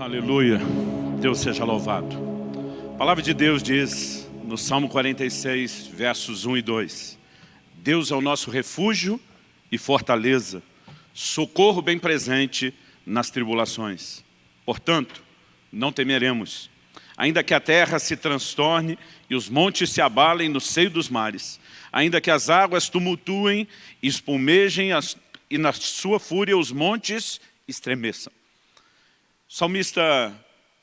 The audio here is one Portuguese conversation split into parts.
Aleluia. Deus seja louvado. A palavra de Deus diz no Salmo 46, versos 1 e 2. Deus é o nosso refúgio e fortaleza, socorro bem presente nas tribulações. Portanto, não temeremos, ainda que a terra se transtorne e os montes se abalem no seio dos mares, ainda que as águas tumultuem e espumejem as, e na sua fúria os montes estremeçam. O salmista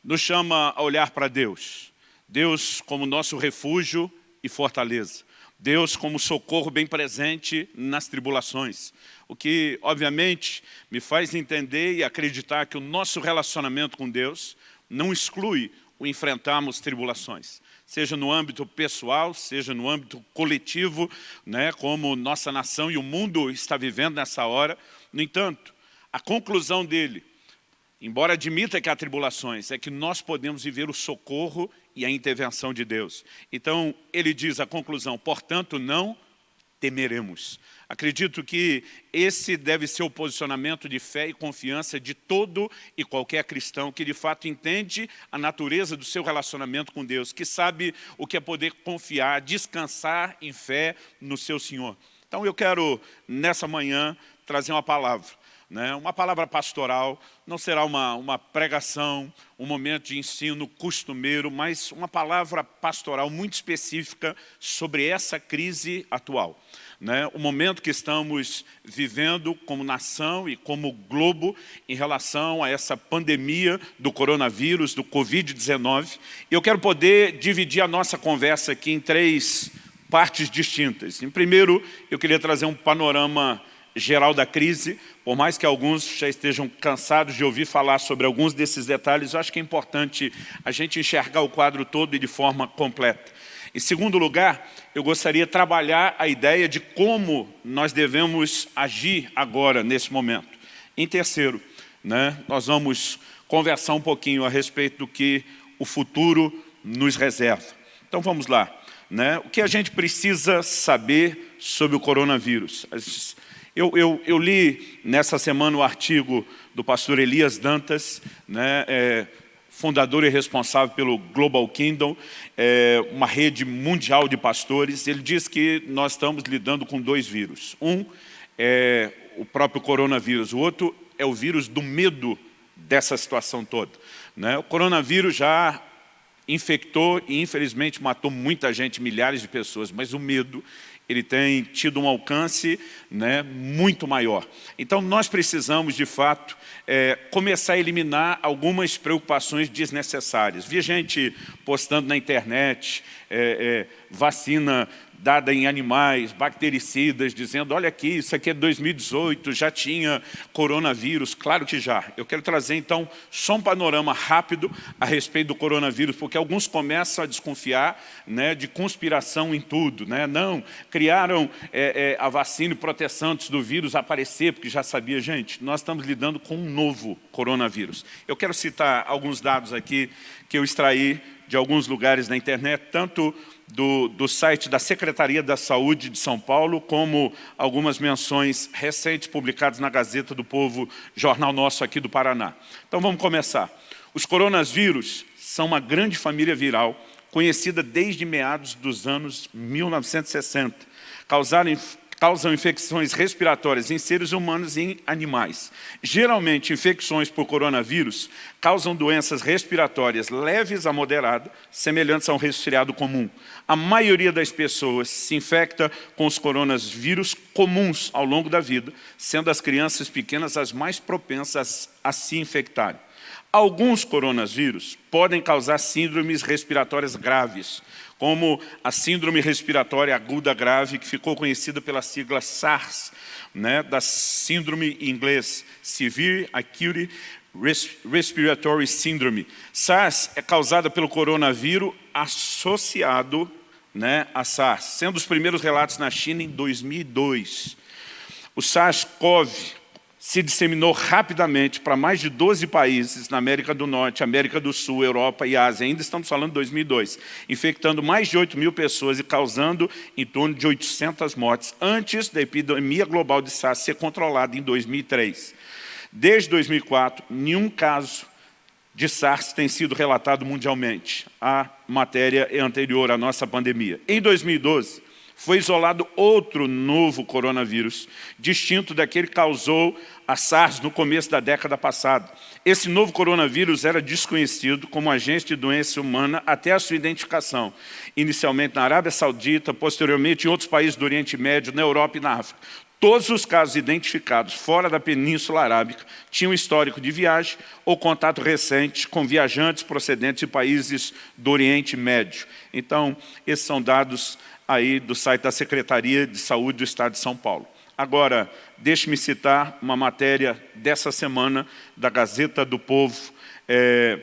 nos chama a olhar para Deus. Deus como nosso refúgio e fortaleza. Deus como socorro bem presente nas tribulações. O que, obviamente, me faz entender e acreditar que o nosso relacionamento com Deus não exclui o enfrentarmos tribulações. Seja no âmbito pessoal, seja no âmbito coletivo, né, como nossa nação e o mundo está vivendo nessa hora. No entanto, a conclusão dele embora admita que há tribulações, é que nós podemos viver o socorro e a intervenção de Deus. Então, ele diz a conclusão, portanto, não temeremos. Acredito que esse deve ser o posicionamento de fé e confiança de todo e qualquer cristão que de fato entende a natureza do seu relacionamento com Deus, que sabe o que é poder confiar, descansar em fé no seu Senhor. Então eu quero, nessa manhã, trazer uma palavra né? Uma palavra pastoral não será uma, uma pregação, um momento de ensino costumeiro, mas uma palavra pastoral muito específica sobre essa crise atual. Né? O momento que estamos vivendo como nação e como globo em relação a essa pandemia do coronavírus, do Covid-19. E eu quero poder dividir a nossa conversa aqui em três partes distintas. Em primeiro, eu queria trazer um panorama geral da crise, por mais que alguns já estejam cansados de ouvir falar sobre alguns desses detalhes, eu acho que é importante a gente enxergar o quadro todo e de forma completa. Em segundo lugar, eu gostaria de trabalhar a ideia de como nós devemos agir agora, nesse momento. Em terceiro, né, nós vamos conversar um pouquinho a respeito do que o futuro nos reserva. Então vamos lá. Né? O que a gente precisa saber sobre o coronavírus? As eu, eu, eu, li nessa semana o artigo do pastor Elias Dantas, né, é, fundador e responsável pelo Global Kingdom, é, uma rede mundial de pastores. Ele diz que nós estamos lidando com dois vírus. Um é o próprio coronavírus, o outro é o vírus do medo dessa situação toda. Né? O coronavírus já infectou e infelizmente matou muita gente, milhares de pessoas, mas o medo ele tem tido um alcance né, muito maior. Então, nós precisamos, de fato, é, começar a eliminar algumas preocupações desnecessárias. Vi gente postando na internet, é, é, vacina dada em animais, bactericidas, dizendo, olha aqui, isso aqui é 2018, já tinha coronavírus. Claro que já. Eu quero trazer, então, só um panorama rápido a respeito do coronavírus, porque alguns começam a desconfiar né, de conspiração em tudo. Né? Não, criaram é, é, a vacina e proteção antes do vírus aparecer, porque já sabia, gente, nós estamos lidando com um novo coronavírus. Eu quero citar alguns dados aqui que eu extraí de alguns lugares na internet, tanto do, do site da Secretaria da Saúde de São Paulo, como algumas menções recentes publicadas na Gazeta do Povo, jornal nosso aqui do Paraná. Então vamos começar. Os coronavírus são uma grande família viral, conhecida desde meados dos anos 1960. Causaram causam infecções respiratórias em seres humanos e em animais. Geralmente, infecções por coronavírus causam doenças respiratórias leves a moderada, semelhantes a um resfriado comum. A maioria das pessoas se infecta com os coronavírus comuns ao longo da vida, sendo as crianças pequenas as mais propensas a se infectarem. Alguns coronavírus podem causar síndromes respiratórias graves, como a síndrome respiratória aguda grave, que ficou conhecida pela sigla SARS, né, da síndrome em inglês, Severe Acute Respiratory Syndrome. SARS é causada pelo coronavírus associado né, a SARS, sendo os primeiros relatos na China em 2002. O SARS-CoV se disseminou rapidamente para mais de 12 países na América do Norte, América do Sul, Europa e Ásia. Ainda estamos falando de 2002, infectando mais de 8 mil pessoas e causando em torno de 800 mortes, antes da epidemia global de SARS ser controlada em 2003. Desde 2004, nenhum caso de SARS tem sido relatado mundialmente. A matéria é anterior à nossa pandemia. Em 2012, foi isolado outro novo coronavírus, distinto daquele que causou a SARS no começo da década passada. Esse novo coronavírus era desconhecido como agente de doença humana até a sua identificação, inicialmente na Arábia Saudita, posteriormente em outros países do Oriente Médio, na Europa e na África. Todos os casos identificados fora da Península Arábica tinham histórico de viagem ou contato recente com viajantes procedentes de países do Oriente Médio. Então, esses são dados aí do site da Secretaria de Saúde do Estado de São Paulo. Agora, deixe-me citar uma matéria dessa semana da Gazeta do Povo, é,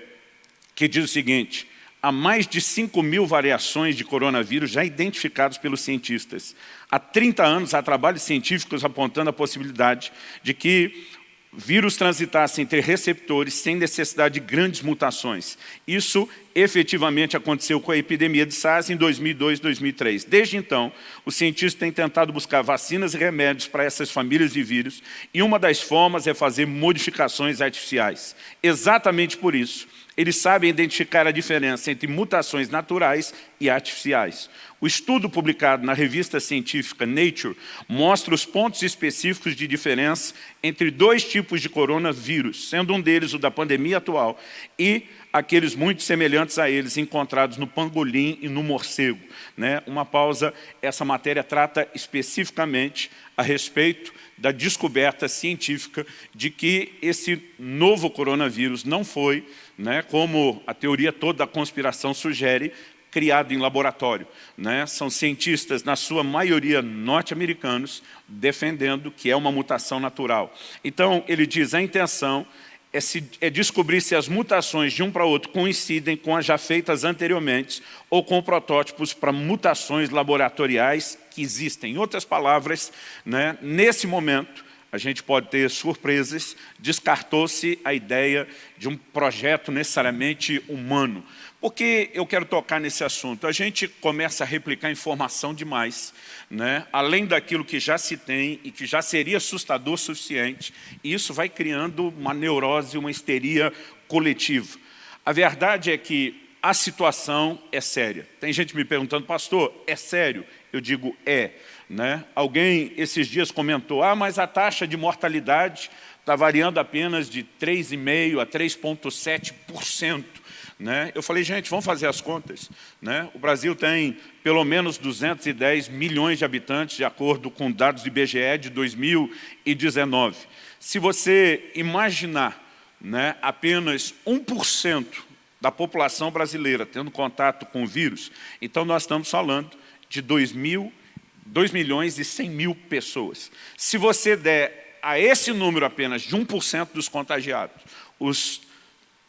que diz o seguinte, há mais de 5 mil variações de coronavírus já identificadas pelos cientistas. Há 30 anos há trabalhos científicos apontando a possibilidade de que vírus transitassem entre receptores sem necessidade de grandes mutações. Isso efetivamente aconteceu com a epidemia de SARS em 2002 e 2003. Desde então, os cientistas têm tentado buscar vacinas e remédios para essas famílias de vírus e uma das formas é fazer modificações artificiais. Exatamente por isso, eles sabem identificar a diferença entre mutações naturais e artificiais. O estudo publicado na revista científica Nature mostra os pontos específicos de diferença entre dois tipos de coronavírus, sendo um deles o da pandemia atual e aqueles muito semelhantes a eles encontrados no pangolim e no morcego. Né? Uma pausa, essa matéria trata especificamente a respeito da descoberta científica de que esse novo coronavírus não foi, né, como a teoria toda da conspiração sugere, criado em laboratório. Né? São cientistas, na sua maioria norte-americanos, defendendo que é uma mutação natural. Então, ele diz, a intenção é, se, é, descobrir se as mutações de um para outro coincidem com as já feitas anteriormente ou com protótipos para mutações laboratoriais que existem. Em outras palavras, né, nesse momento, a gente pode ter surpresas, descartou-se a ideia de um projeto necessariamente humano. Por que eu quero tocar nesse assunto? A gente começa a replicar informação demais, né? além daquilo que já se tem e que já seria assustador o suficiente, e isso vai criando uma neurose, uma histeria coletiva. A verdade é que a situação é séria. Tem gente me perguntando, pastor, é sério? Eu digo, é. Né? Alguém esses dias comentou, ah, mas a taxa de mortalidade está variando apenas de 3,5% a 3,7%. Né? Eu falei, gente, vamos fazer as contas. Né? O Brasil tem pelo menos 210 milhões de habitantes, de acordo com dados do IBGE de 2019. Se você imaginar né, apenas 1% da população brasileira tendo contato com o vírus, então nós estamos falando de 2 mil 2 milhões e 100 mil pessoas. Se você der a esse número apenas de 1% dos contagiados, os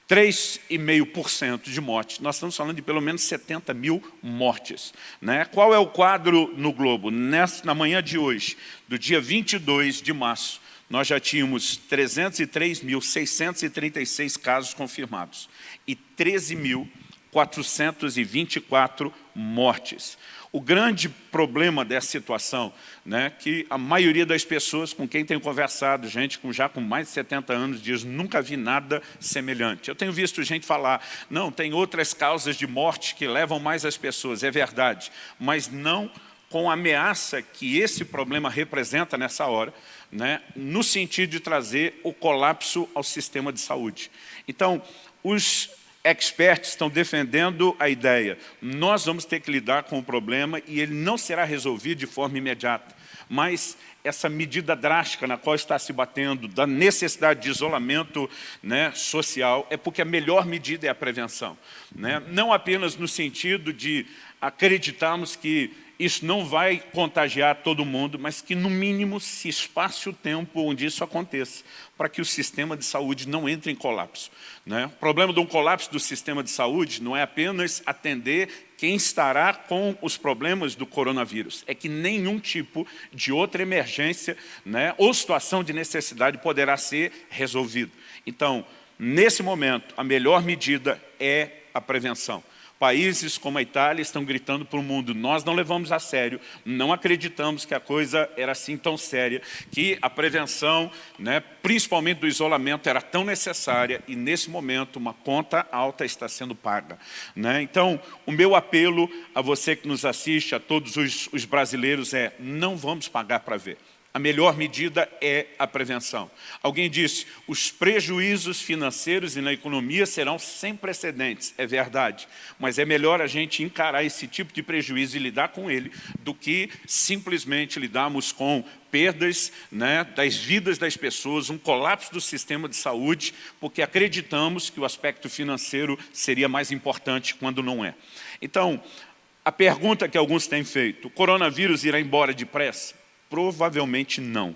3,5% de mortes, nós estamos falando de pelo menos 70 mil mortes. Né? Qual é o quadro no globo? Nessa, na manhã de hoje, do dia 22 de março, nós já tínhamos 303.636 casos confirmados e 13.424 mortes. O grande problema dessa situação, né, que a maioria das pessoas com quem tenho conversado, gente com, já com mais de 70 anos, diz nunca vi nada semelhante. Eu tenho visto gente falar, não, tem outras causas de morte que levam mais as pessoas, é verdade, mas não com a ameaça que esse problema representa nessa hora, né, no sentido de trazer o colapso ao sistema de saúde. Então, os experts estão defendendo a ideia. Nós vamos ter que lidar com o problema e ele não será resolvido de forma imediata. Mas essa medida drástica na qual está se batendo, da necessidade de isolamento né, social, é porque a melhor medida é a prevenção. Né? Não apenas no sentido de acreditarmos que isso não vai contagiar todo mundo, mas que no mínimo se espace o tempo onde isso aconteça, para que o sistema de saúde não entre em colapso. Né? O problema de um colapso do sistema de saúde não é apenas atender quem estará com os problemas do coronavírus, é que nenhum tipo de outra emergência né, ou situação de necessidade poderá ser resolvido. Então, nesse momento, a melhor medida é a prevenção. Países como a Itália estão gritando para o mundo, nós não levamos a sério, não acreditamos que a coisa era assim tão séria, que a prevenção, né, principalmente do isolamento, era tão necessária e nesse momento uma conta alta está sendo paga. Né? Então, o meu apelo a você que nos assiste, a todos os, os brasileiros é, não vamos pagar para ver. A melhor medida é a prevenção. Alguém disse, os prejuízos financeiros e na economia serão sem precedentes. É verdade, mas é melhor a gente encarar esse tipo de prejuízo e lidar com ele do que simplesmente lidarmos com perdas né, das vidas das pessoas, um colapso do sistema de saúde, porque acreditamos que o aspecto financeiro seria mais importante quando não é. Então, a pergunta que alguns têm feito, o coronavírus irá embora depressa? Provavelmente não.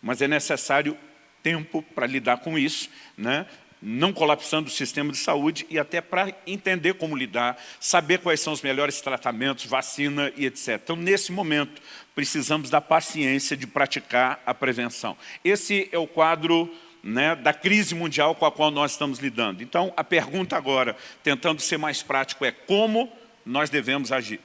Mas é necessário tempo para lidar com isso, né? não colapsando o sistema de saúde e até para entender como lidar, saber quais são os melhores tratamentos, vacina e etc. Então, nesse momento, precisamos da paciência de praticar a prevenção. Esse é o quadro né, da crise mundial com a qual nós estamos lidando. Então, a pergunta agora, tentando ser mais prático, é como nós devemos agir.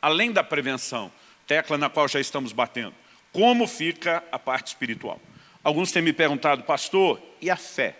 Além da prevenção, tecla na qual já estamos batendo. Como fica a parte espiritual? Alguns têm me perguntado, pastor, e a fé?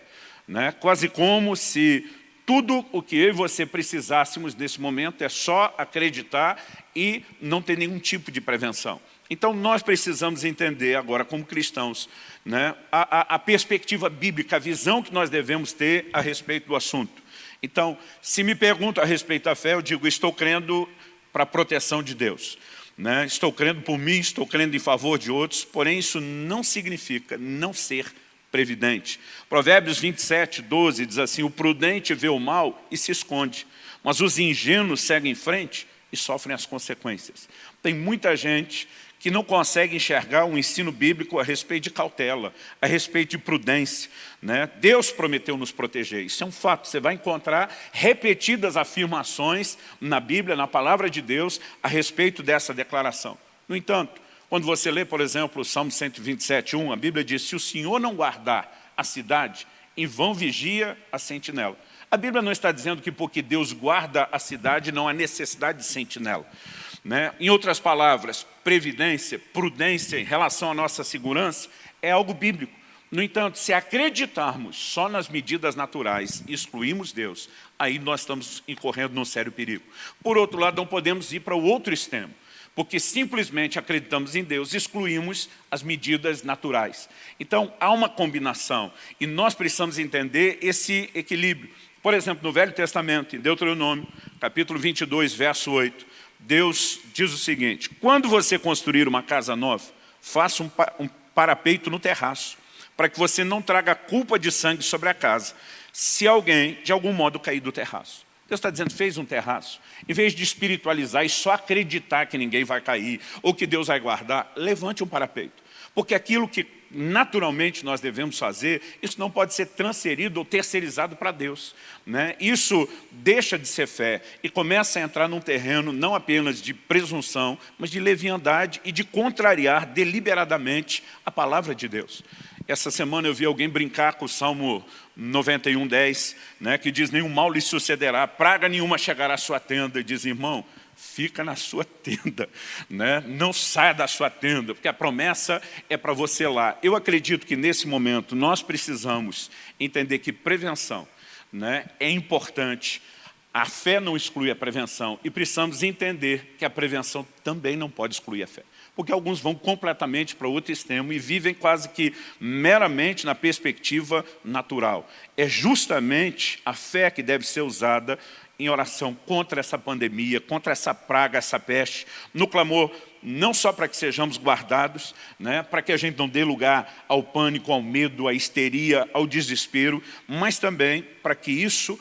Né? Quase como se tudo o que eu e você precisássemos nesse momento é só acreditar e não ter nenhum tipo de prevenção. Então nós precisamos entender agora como cristãos né, a, a, a perspectiva bíblica, a visão que nós devemos ter a respeito do assunto. Então, se me perguntam a respeito da fé, eu digo, estou crendo para a proteção de Deus. Né? Estou crendo por mim, estou crendo em favor de outros, porém isso não significa não ser previdente. Provérbios 27, 12 diz assim, o prudente vê o mal e se esconde, mas os ingênuos seguem em frente e sofrem as consequências. Tem muita gente que não consegue enxergar um ensino bíblico a respeito de cautela, a respeito de prudência. Né? Deus prometeu nos proteger, isso é um fato. Você vai encontrar repetidas afirmações na Bíblia, na palavra de Deus, a respeito dessa declaração. No entanto, quando você lê, por exemplo, o Salmo 127, 1, a Bíblia diz, se o Senhor não guardar a cidade, em vão vigia a sentinela. A Bíblia não está dizendo que porque Deus guarda a cidade não há necessidade de sentinela. Né? Em outras palavras, previdência, prudência em relação à nossa segurança é algo bíblico. No entanto, se acreditarmos só nas medidas naturais e excluímos Deus, aí nós estamos incorrendo num sério perigo. Por outro lado, não podemos ir para o outro extremo, porque simplesmente acreditamos em Deus, excluímos as medidas naturais. Então, há uma combinação e nós precisamos entender esse equilíbrio. Por exemplo, no Velho Testamento, em Deuteronômio, capítulo 22, verso 8, Deus diz o seguinte, quando você construir uma casa nova, faça um, um parapeito no terraço, para que você não traga culpa de sangue sobre a casa, se alguém, de algum modo, cair do terraço. Deus está dizendo, fez um terraço. Em vez de espiritualizar e só acreditar que ninguém vai cair, ou que Deus vai guardar, levante um parapeito. Porque aquilo que naturalmente nós devemos fazer, isso não pode ser transferido ou terceirizado para Deus. Né? Isso deixa de ser fé e começa a entrar num terreno não apenas de presunção, mas de leviandade e de contrariar deliberadamente a palavra de Deus. Essa semana eu vi alguém brincar com o Salmo 91, 10, né, que diz, nenhum mal lhe sucederá, praga nenhuma chegará à sua tenda. E diz, irmão, fica na sua tenda, né? não saia da sua tenda, porque a promessa é para você lá. Eu acredito que nesse momento nós precisamos entender que prevenção né, é importante, a fé não exclui a prevenção e precisamos entender que a prevenção também não pode excluir a fé. Porque alguns vão completamente para outro extremo e vivem quase que meramente na perspectiva natural. É justamente a fé que deve ser usada em oração contra essa pandemia, contra essa praga, essa peste, no clamor não só para que sejamos guardados, né, para que a gente não dê lugar ao pânico, ao medo, à histeria, ao desespero, mas também para que isso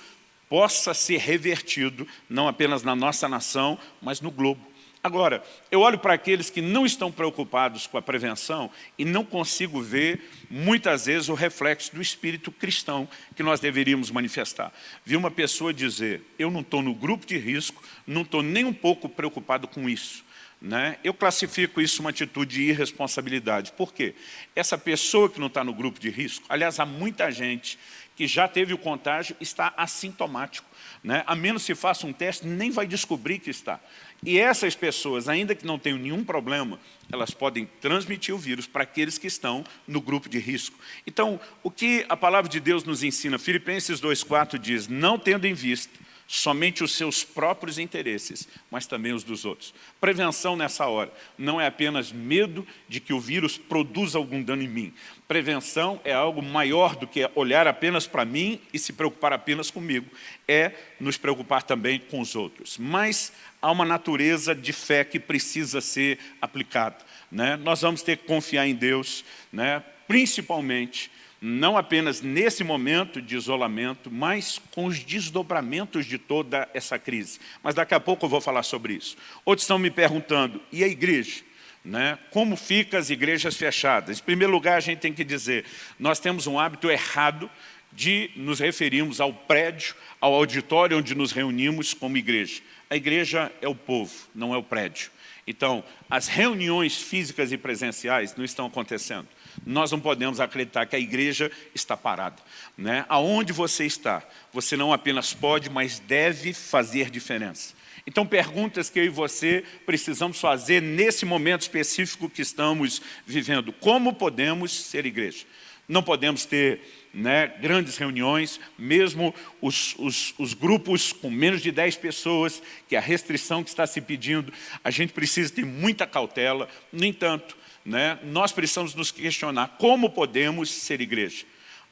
possa ser revertido, não apenas na nossa nação, mas no globo. Agora, eu olho para aqueles que não estão preocupados com a prevenção e não consigo ver, muitas vezes, o reflexo do espírito cristão que nós deveríamos manifestar. Vi uma pessoa dizer, eu não estou no grupo de risco, não estou nem um pouco preocupado com isso. Né? Eu classifico isso uma atitude de irresponsabilidade. Por quê? Essa pessoa que não está no grupo de risco, aliás, há muita gente que já teve o contágio está assintomático. Né? A menos se faça um teste, nem vai descobrir que está. E essas pessoas, ainda que não tenham nenhum problema, elas podem transmitir o vírus para aqueles que estão no grupo de risco. Então, o que a palavra de Deus nos ensina? Filipenses 2,4 diz, não tendo em vista somente os seus próprios interesses, mas também os dos outros. Prevenção nessa hora não é apenas medo de que o vírus produza algum dano em mim. Prevenção é algo maior do que olhar apenas para mim e se preocupar apenas comigo. É nos preocupar também com os outros. Mas há uma natureza de fé que precisa ser aplicada. Né? Nós vamos ter que confiar em Deus, né? principalmente não apenas nesse momento de isolamento, mas com os desdobramentos de toda essa crise. Mas daqui a pouco eu vou falar sobre isso. Outros estão me perguntando, e a igreja? Né? Como fica as igrejas fechadas? Em primeiro lugar, a gente tem que dizer, nós temos um hábito errado de nos referirmos ao prédio, ao auditório onde nos reunimos como igreja. A igreja é o povo, não é o prédio. Então, as reuniões físicas e presenciais não estão acontecendo. Nós não podemos acreditar que a igreja está parada. Né? Aonde você está, você não apenas pode, mas deve fazer diferença. Então, perguntas que eu e você precisamos fazer nesse momento específico que estamos vivendo. Como podemos ser igreja? Não podemos ter né, grandes reuniões, mesmo os, os, os, grupos com menos de 10 pessoas, que a restrição que está se pedindo, a gente precisa ter muita cautela. No entanto, né, nós precisamos nos questionar como podemos ser igreja.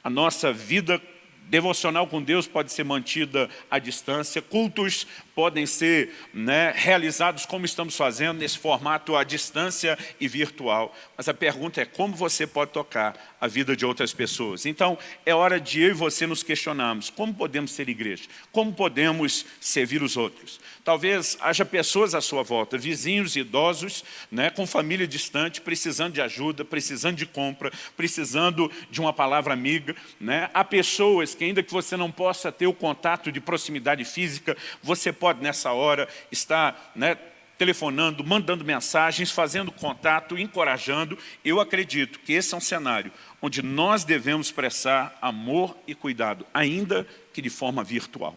A nossa vida devocional com Deus pode ser mantida à distância, cultos podem ser né, realizados como estamos fazendo, nesse formato à distância e virtual. Mas a pergunta é como você pode tocar a vida de outras pessoas. Então, é hora de eu e você nos questionarmos, como podemos ser igreja? Como podemos servir os outros? Talvez haja pessoas à sua volta, vizinhos idosos, né, com família distante, precisando de ajuda, precisando de compra, precisando de uma palavra amiga. Né? Há pessoas que ainda que você não possa ter o contato de proximidade física, você pode nessa hora, estar né, telefonando, mandando mensagens, fazendo contato, encorajando. Eu acredito que esse é um cenário onde nós devemos expressar amor e cuidado, ainda que de forma virtual.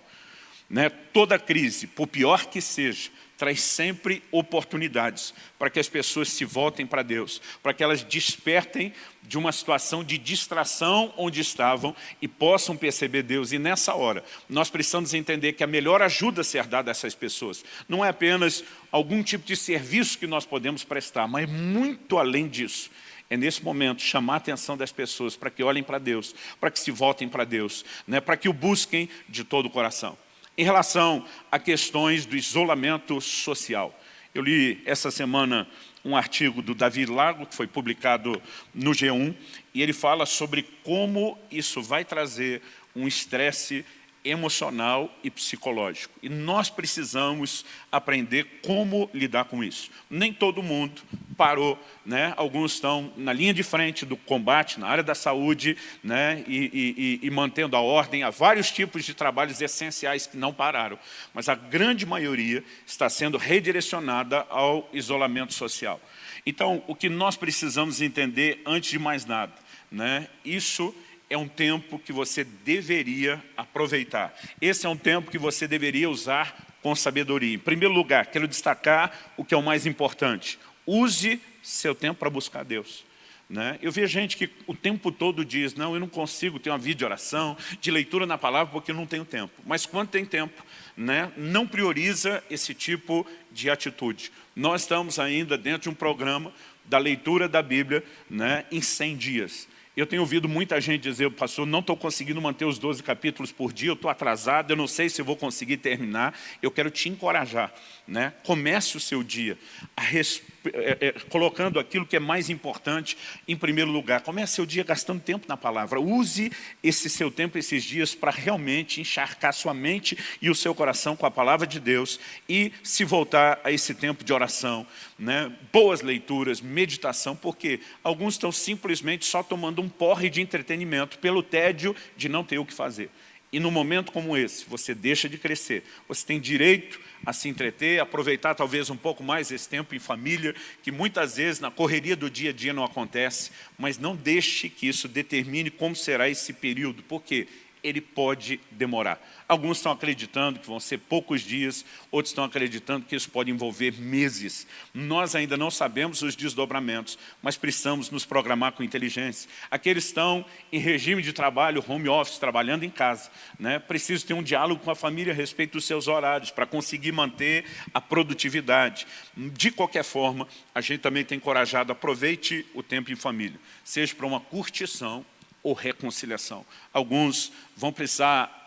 Né? Toda crise, por pior que seja, traz sempre oportunidades para que as pessoas se voltem para Deus, para que elas despertem de uma situação de distração onde estavam e possam perceber Deus. E nessa hora, nós precisamos entender que a melhor ajuda a ser dada a essas pessoas não é apenas algum tipo de serviço que nós podemos prestar, mas muito além disso. É nesse momento chamar a atenção das pessoas para que olhem para Deus, para que se voltem para Deus, né? para que o busquem de todo o coração. Em relação a questões do isolamento social, eu li essa semana um artigo do Davi Lago, que foi publicado no G1, e ele fala sobre como isso vai trazer um estresse emocional e psicológico. E nós precisamos aprender como lidar com isso. Nem todo mundo parou, né? alguns estão na linha de frente do combate, na área da saúde, né? e, e, e mantendo a ordem. Há vários tipos de trabalhos essenciais que não pararam, mas a grande maioria está sendo redirecionada ao isolamento social. Então, o que nós precisamos entender, antes de mais nada, né? isso é um tempo que você deveria aproveitar. Esse é um tempo que você deveria usar com sabedoria. Em primeiro lugar, quero destacar o que é o mais importante. Use seu tempo para buscar Deus. Né? Eu vejo gente que o tempo todo diz, não, eu não consigo ter uma vida de oração, de leitura na palavra, porque eu não tenho tempo. Mas quando tem tempo, né, não prioriza esse tipo de atitude. Nós estamos ainda dentro de um programa da leitura da Bíblia né, em 100 dias. Eu tenho ouvido muita gente dizer, pastor, não estou conseguindo manter os 12 capítulos por dia, eu estou atrasado, eu não sei se vou conseguir terminar. Eu quero te encorajar. Né? Comece o seu dia res... é, é, colocando aquilo que é mais importante em primeiro lugar. Comece seu dia gastando tempo na palavra. Use esse seu tempo, esses dias, para realmente encharcar sua mente e o seu coração com a palavra de Deus e se voltar a esse tempo de oração. Né? Boas leituras, meditação, porque alguns estão simplesmente só tomando um porre de entretenimento pelo tédio de não ter o que fazer. E num momento como esse, você deixa de crescer. Você tem direito a se entreter, aproveitar talvez um pouco mais esse tempo em família, que muitas vezes na correria do dia a dia não acontece, mas não deixe que isso determine como será esse período, porque ele pode demorar. Alguns estão acreditando que vão ser poucos dias, outros estão acreditando que isso pode envolver meses. Nós ainda não sabemos os desdobramentos, mas precisamos nos programar com inteligência. Aqueles estão em regime de trabalho, home office, trabalhando em casa, né? precisam ter um diálogo com a família a respeito dos seus horários, para conseguir manter a produtividade. De qualquer forma, a gente também tem encorajado, aproveite o tempo em família, seja para uma curtição ou reconciliação. Alguns vão precisar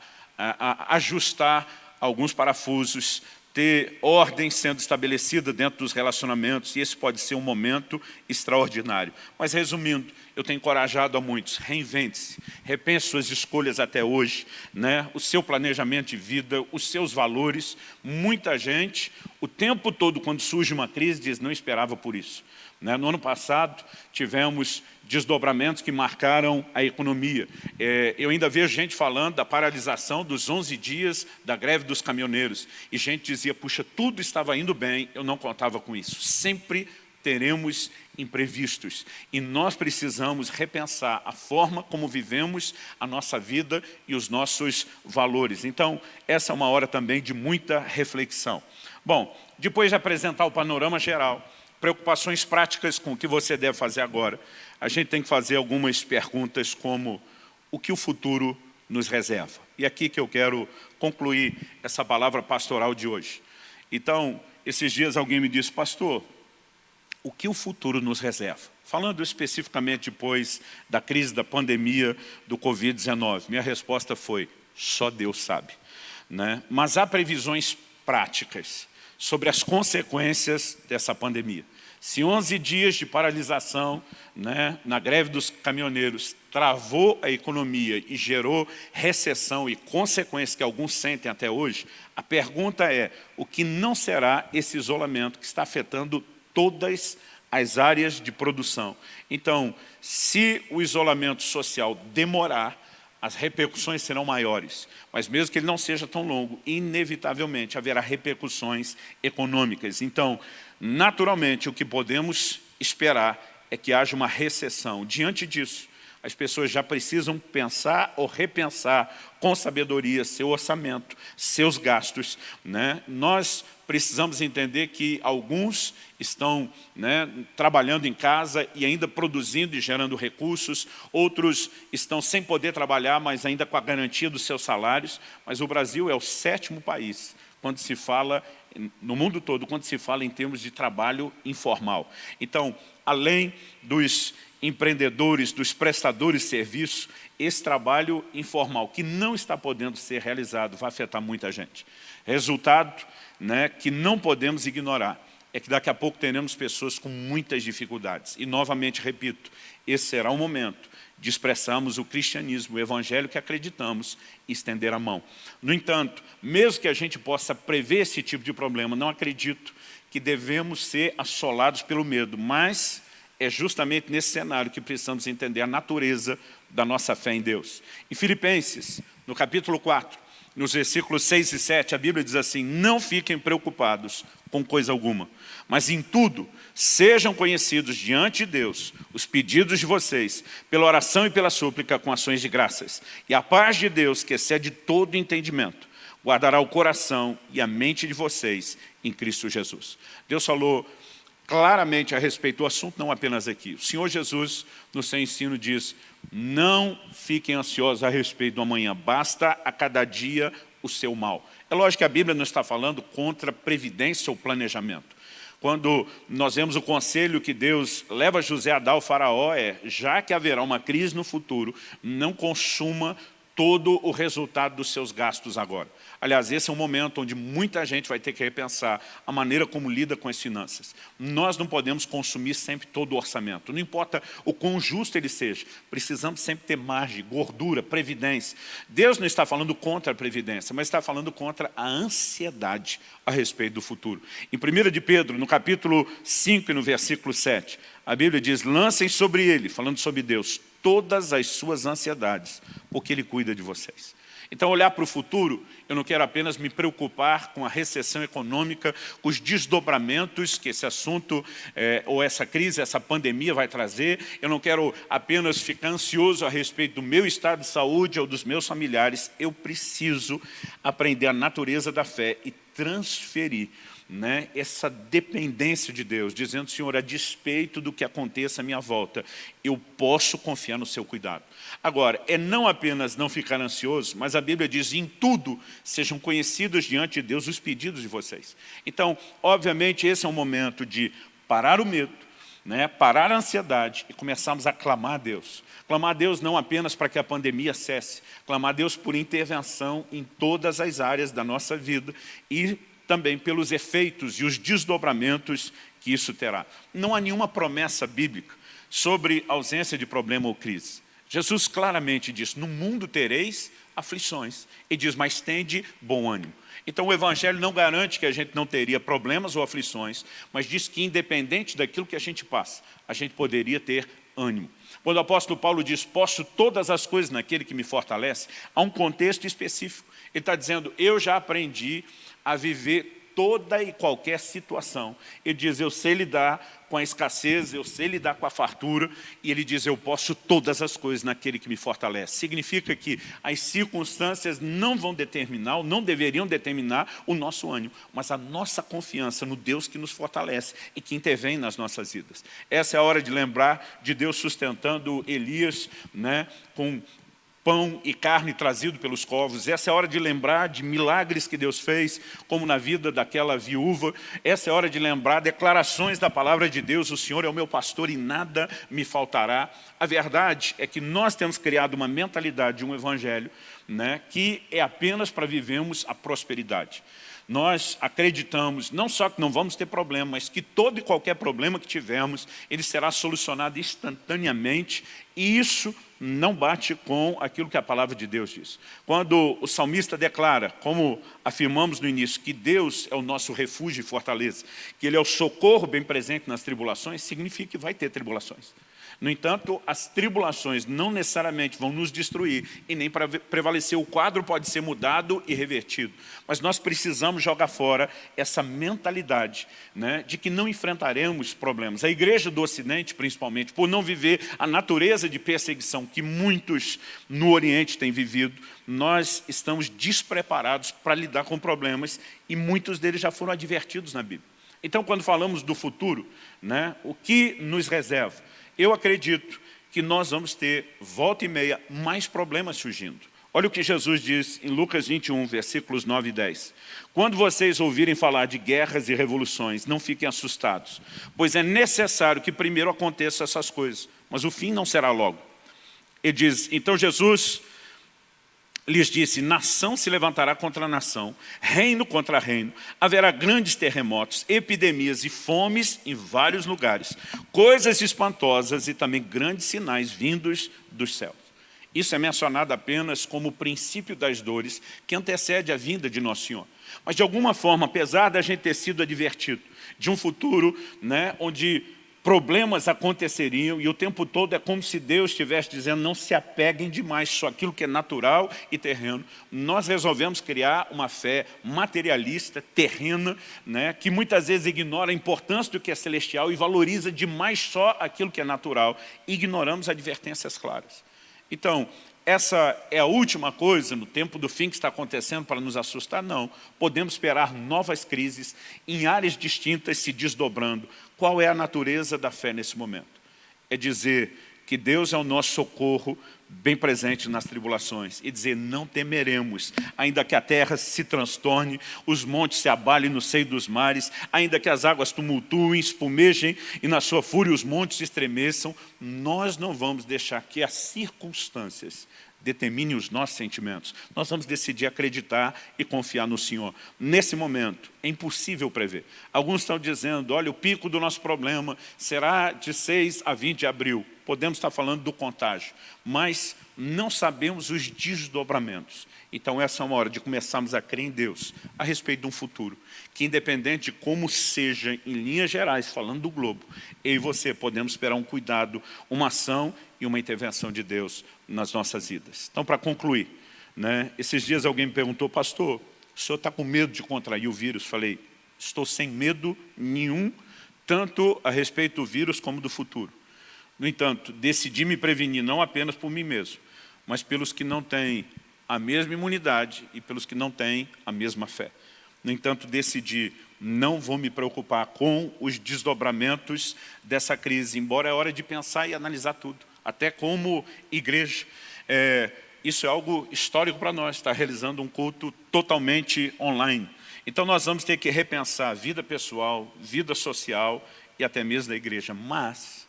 ajustar alguns parafusos, ter ordem sendo estabelecida dentro dos relacionamentos, e esse pode ser um momento extraordinário. Mas, resumindo, eu tenho encorajado a muitos, reinvente-se, repense suas escolhas até hoje, né? o seu planejamento de vida, os seus valores. Muita gente, o tempo todo, quando surge uma crise, diz, não esperava por isso. Né? No ano passado, tivemos desdobramentos que marcaram a economia. É, eu ainda vejo gente falando da paralisação dos 11 dias da greve dos caminhoneiros. E gente dizia, puxa, tudo estava indo bem, eu não contava com isso. Sempre teremos imprevistos. E nós precisamos repensar a forma como vivemos a nossa vida e os nossos valores. Então, essa é uma hora também de muita reflexão. Bom, depois de apresentar o panorama geral, preocupações práticas com o que você deve fazer agora, a gente tem que fazer algumas perguntas como o que o futuro nos reserva. E aqui que eu quero concluir essa palavra pastoral de hoje. Então, esses dias alguém me disse, pastor, o que o futuro nos reserva? Falando especificamente depois da crise da pandemia do Covid-19, minha resposta foi, só Deus sabe. Né? Mas há previsões práticas sobre as consequências dessa pandemia. Se 11 dias de paralisação né, na greve dos caminhoneiros travou a economia e gerou recessão e consequências que alguns sentem até hoje, a pergunta é, o que não será esse isolamento que está afetando todas as áreas de produção? Então, se o isolamento social demorar, as repercussões serão maiores. Mas mesmo que ele não seja tão longo, inevitavelmente haverá repercussões econômicas. Então, Naturalmente, o que podemos esperar é que haja uma recessão. Diante disso, as pessoas já precisam pensar ou repensar com sabedoria seu orçamento, seus gastos. Né? Nós precisamos entender que alguns estão né, trabalhando em casa e ainda produzindo e gerando recursos, outros estão sem poder trabalhar, mas ainda com a garantia dos seus salários, mas o Brasil é o sétimo país quando se fala no mundo todo, quando se fala em termos de trabalho informal. Então, além dos empreendedores, dos prestadores de serviço, esse trabalho informal, que não está podendo ser realizado, vai afetar muita gente. Resultado né, que não podemos ignorar é que daqui a pouco teremos pessoas com muitas dificuldades. E, novamente, repito, esse será o momento de expressarmos o cristianismo, o evangelho que acreditamos estender a mão. No entanto, mesmo que a gente possa prever esse tipo de problema, não acredito que devemos ser assolados pelo medo, mas é justamente nesse cenário que precisamos entender a natureza da nossa fé em Deus. Em Filipenses, no capítulo 4, nos versículos 6 e 7, a Bíblia diz assim, não fiquem preocupados com coisa alguma, mas em tudo, sejam conhecidos diante de Deus os pedidos de vocês, pela oração e pela súplica com ações de graças. E a paz de Deus, que excede todo entendimento, guardará o coração e a mente de vocês em Cristo Jesus. Deus falou claramente a respeito do assunto, não apenas aqui. O Senhor Jesus, no seu ensino, diz, não fiquem ansiosos a respeito do amanhã, basta a cada dia o seu mal. É lógico que a Bíblia não está falando contra previdência ou planejamento. Quando nós vemos o conselho que Deus leva José a dar ao faraó é, já que haverá uma crise no futuro, não consuma todo o resultado dos seus gastos agora. Aliás, esse é um momento onde muita gente vai ter que repensar a maneira como lida com as finanças. Nós não podemos consumir sempre todo o orçamento, não importa o quão justo ele seja, precisamos sempre ter margem, gordura, previdência. Deus não está falando contra a previdência, mas está falando contra a ansiedade a respeito do futuro. Em 1 de Pedro, no capítulo 5 e no versículo 7, a Bíblia diz, lancem sobre ele, falando sobre Deus, todas as suas ansiedades, porque ele cuida de vocês. Então, olhar para o futuro, eu não quero apenas me preocupar com a recessão econômica, com os desdobramentos que esse assunto, é, ou essa crise, essa pandemia vai trazer. Eu não quero apenas ficar ansioso a respeito do meu estado de saúde ou dos meus familiares. Eu preciso aprender a natureza da fé e transferir né, essa dependência de Deus, dizendo, Senhor, a despeito do que aconteça à minha volta, eu posso confiar no seu cuidado. Agora, é não apenas não ficar ansioso, mas a Bíblia diz, em tudo, sejam conhecidos diante de Deus os pedidos de vocês. Então, obviamente, esse é um momento de parar o medo, né, parar a ansiedade e começarmos a clamar a Deus. Clamar a Deus não apenas para que a pandemia cesse, clamar a Deus por intervenção em todas as áreas da nossa vida e também pelos efeitos e os desdobramentos que isso terá. Não há nenhuma promessa bíblica sobre ausência de problema ou crise. Jesus claramente diz, no mundo tereis aflições. E diz, mas tende bom ânimo. Então o Evangelho não garante que a gente não teria problemas ou aflições, mas diz que independente daquilo que a gente passa, a gente poderia ter ânimo. Quando o apóstolo Paulo diz, posso todas as coisas naquele que me fortalece, há um contexto específico. Ele está dizendo, eu já aprendi a viver toda e qualquer situação. Ele diz, eu sei lidar com a escassez, eu sei lidar com a fartura, e ele diz, eu posso todas as coisas naquele que me fortalece. Significa que as circunstâncias não vão determinar, ou não deveriam determinar o nosso ânimo, mas a nossa confiança no Deus que nos fortalece e que intervém nas nossas vidas. Essa é a hora de lembrar de Deus sustentando Elias né, com pão e carne trazido pelos covos. Essa é a hora de lembrar de milagres que Deus fez, como na vida daquela viúva. Essa é a hora de lembrar declarações da palavra de Deus, o Senhor é o meu pastor e nada me faltará. A verdade é que nós temos criado uma mentalidade de um evangelho né, que é apenas para vivermos a prosperidade. Nós acreditamos não só que não vamos ter problema, mas que todo e qualquer problema que tivermos, ele será solucionado instantaneamente e isso não bate com aquilo que a palavra de Deus diz. Quando o salmista declara, como afirmamos no início, que Deus é o nosso refúgio e fortaleza, que Ele é o socorro bem presente nas tribulações, significa que vai ter tribulações. No entanto, as tribulações não necessariamente vão nos destruir e nem para prevalecer. O quadro pode ser mudado e revertido. Mas nós precisamos jogar fora essa mentalidade né, de que não enfrentaremos problemas. A igreja do Ocidente, principalmente, por não viver a natureza de perseguição que muitos no Oriente têm vivido, nós estamos despreparados para lidar com problemas e muitos deles já foram advertidos na Bíblia. Então, quando falamos do futuro, né, o que nos reserva? Eu acredito que nós vamos ter, volta e meia, mais problemas surgindo. Olha o que Jesus diz em Lucas 21, versículos 9 e 10. Quando vocês ouvirem falar de guerras e revoluções, não fiquem assustados, pois é necessário que primeiro aconteçam essas coisas, mas o fim não será logo. Ele diz, então Jesus lhes disse, nação se levantará contra nação, reino contra reino, haverá grandes terremotos, epidemias e fomes em vários lugares, coisas espantosas e também grandes sinais vindos dos céus. Isso é mencionado apenas como o princípio das dores que antecede a vinda de Nosso Senhor. Mas de alguma forma, apesar da gente ter sido advertido de um futuro né, onde problemas aconteceriam e o tempo todo é como se Deus estivesse dizendo não se apeguem demais só aquilo que é natural e terreno. Nós resolvemos criar uma fé materialista, terrena, né, que muitas vezes ignora a importância do que é celestial e valoriza demais só aquilo que é natural. Ignoramos advertências claras. Então, essa é a última coisa no tempo do fim que está acontecendo para nos assustar? Não. Podemos esperar novas crises em áreas distintas se desdobrando. Qual é a natureza da fé nesse momento? É dizer que Deus é o nosso socorro bem presente nas tribulações e dizer, não temeremos, ainda que a terra se transtorne, os montes se abalem no seio dos mares, ainda que as águas tumultuem, espumejem e na sua fúria os montes estremeçam, nós não vamos deixar que as circunstâncias determinem os nossos sentimentos. Nós vamos decidir acreditar e confiar no Senhor. Nesse momento, é impossível prever. Alguns estão dizendo, olha, o pico do nosso problema será de 6 a 20 de abril. Podemos estar falando do contágio, mas não sabemos os desdobramentos. Então essa é uma hora de começarmos a crer em Deus a respeito de um futuro, que independente de como seja em linhas gerais, falando do globo, eu e você podemos esperar um cuidado, uma ação e uma intervenção de Deus nas nossas vidas. Então para concluir, Né? Esses dias alguém me perguntou, pastor, o senhor está com medo de contrair o vírus? Falei, estou sem medo nenhum, tanto a respeito do vírus como do futuro. No entanto, decidi me prevenir não apenas por mim mesmo, mas pelos que não têm a mesma imunidade e pelos que não têm a mesma fé. No entanto, decidi, não vou me preocupar com os desdobramentos dessa crise, embora é hora de pensar e analisar tudo, até como igreja. É, isso é algo histórico para nós, estar realizando um culto totalmente online. Então nós vamos ter que repensar vida pessoal, vida social e até mesmo da igreja. Mas,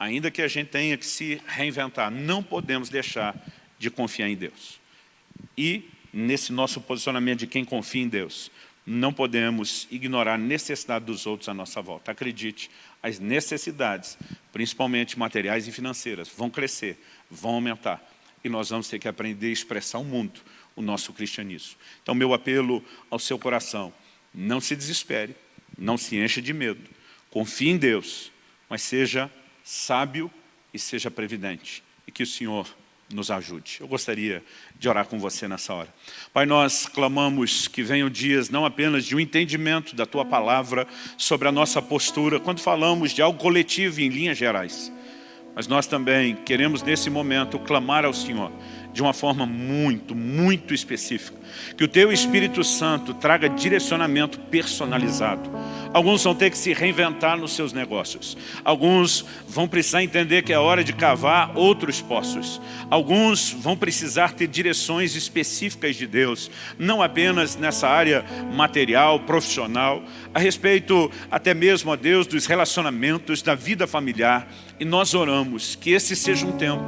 ainda que a gente tenha que se reinventar, não podemos deixar de confiar em Deus. E, nesse nosso posicionamento de quem confia em Deus, não podemos ignorar a necessidade dos outros à nossa volta. Acredite, as necessidades, principalmente materiais e financeiras, vão crescer, vão aumentar. E nós vamos ter que aprender a expressar ao mundo o nosso cristianismo. Então, meu apelo ao seu coração, não se desespere, não se encha de medo, confie em Deus, mas seja sábio e seja previdente. E que o Senhor nos ajude. Eu gostaria de orar com você nessa hora. Pai, nós clamamos que venham dias não apenas de um entendimento da Tua Palavra sobre a nossa postura, quando falamos de algo coletivo em linhas gerais, mas nós também queremos nesse momento clamar ao Senhor de uma forma muito, muito específica. Que o Teu Espírito Santo traga direcionamento personalizado. Alguns vão ter que se reinventar nos seus negócios. Alguns vão precisar entender que é hora de cavar outros poços. Alguns vão precisar ter direções específicas de Deus, não apenas nessa área material, profissional, a respeito até mesmo, a Deus, dos relacionamentos, da vida familiar. E nós oramos que esse seja um tempo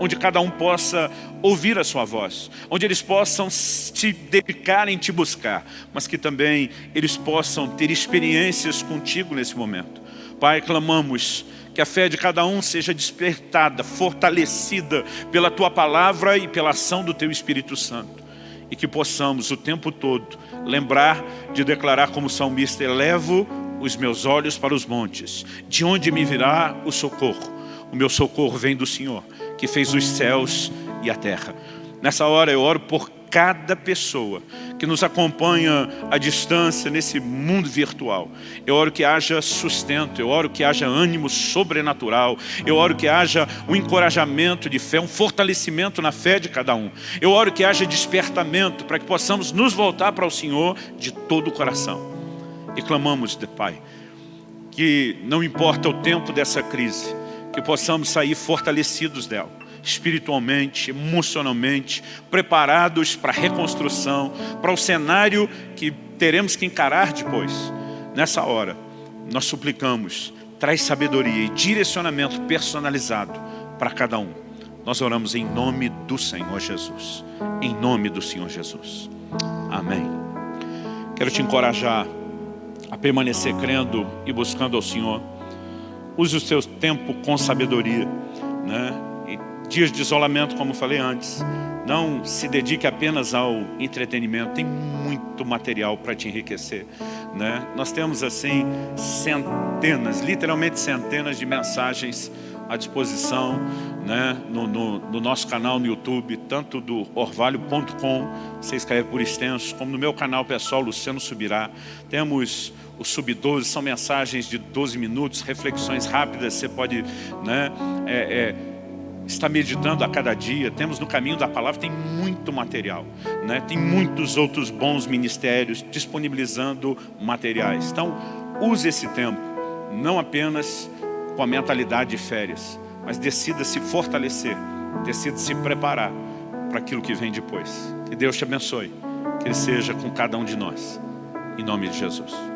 onde cada um possa ouvir a sua voz, onde eles possam se dedicar em te buscar, mas que também eles possam ter experiências contigo nesse momento. Pai, clamamos que a fé de cada um seja despertada, fortalecida pela Tua Palavra e pela ação do Teu Espírito Santo. E que possamos o tempo todo lembrar de declarar como salmista, elevo os meus olhos para os montes, de onde me virá o socorro? O meu socorro vem do Senhor, que fez os céus e a terra. Nessa hora eu oro por cada pessoa que nos acompanha à distância nesse mundo virtual. Eu oro que haja sustento, eu oro que haja ânimo sobrenatural, eu oro que haja um encorajamento de fé, um fortalecimento na fé de cada um. Eu oro que haja despertamento para que possamos nos voltar para o Senhor de todo o coração. E clamamos, Pai, que não importa o tempo dessa crise, que possamos sair fortalecidos dela, espiritualmente, emocionalmente, preparados para a reconstrução, para o cenário que teremos que encarar depois. Nessa hora, nós suplicamos, traz sabedoria e direcionamento personalizado para cada um. Nós oramos em nome do Senhor Jesus. Em nome do Senhor Jesus. Amém. Quero te encorajar a permanecer crendo e buscando ao Senhor Use o seu tempo com sabedoria. Né? E dias de isolamento, como falei antes. Não se dedique apenas ao entretenimento. Tem muito material para te enriquecer. Né? Nós temos assim centenas, literalmente centenas de mensagens à disposição né, no, no, no, nosso canal no YouTube, tanto do orvalho.com, você escreve por extenso, como no meu canal pessoal, Luciano Subirá. Temos o Sub-12, são mensagens de 12 minutos, reflexões rápidas, você pode né, é, é, estar meditando a cada dia. Temos no caminho da palavra, tem muito material, né? tem muitos outros bons ministérios disponibilizando materiais. Então, use esse tempo, não apenas com a mentalidade de férias, mas decida se fortalecer, decida se preparar para aquilo que vem depois. Que Deus te abençoe, que Ele seja com cada um de nós. Em nome de Jesus.